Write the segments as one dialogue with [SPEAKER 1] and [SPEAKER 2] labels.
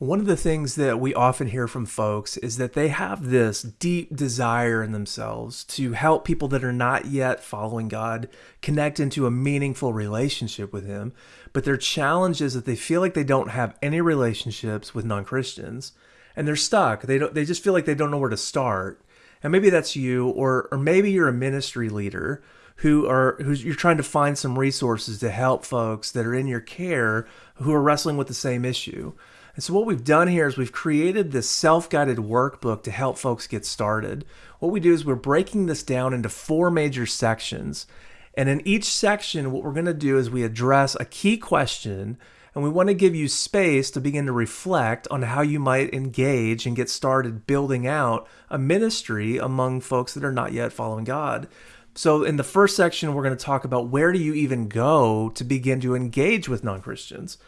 [SPEAKER 1] One of the things that we often hear from folks is that they have this deep desire in themselves to help people that are not yet following God connect into a meaningful relationship with Him. But their challenge is that they feel like they don't have any relationships with non Christians and they're stuck. They, don't, they just feel like they don't know where to start. And maybe that's you, or, or maybe you're a ministry leader who are who's you're trying to find some resources to help folks that are in your care who are wrestling with the same issue. And so what we've done here is we've created this self-guided workbook to help folks get started. What we do is we're breaking this down into four major sections. And in each section, what we're going to do is we address a key question and we want to give you space to begin to reflect on how you might engage and get started building out a ministry among folks that are not yet following God. So, in the first section, we're going to talk about where do you even go to begin to engage with non Christians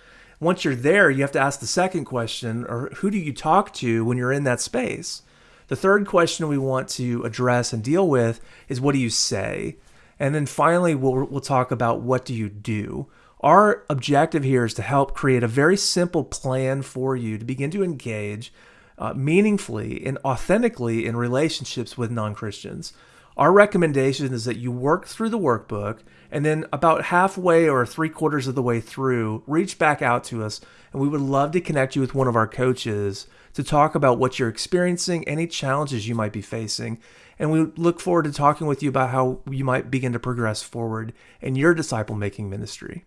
[SPEAKER 1] once you're there, you have to ask the second question, or who do you talk to when you're in that space? The third question we want to address and deal with is what do you say? And then finally, we'll, we'll talk about what do you do? Our objective here is to help create a very simple plan for you to begin to engage uh, meaningfully and authentically in relationships with non Christians. Our recommendation is that you work through the workbook and then about halfway or three quarters of the way through, reach back out to us and we would love to connect you with one of our coaches to talk about what you're experiencing, any challenges you might be facing. And we look forward to talking with you about how you might begin to progress forward in your disciple making ministry.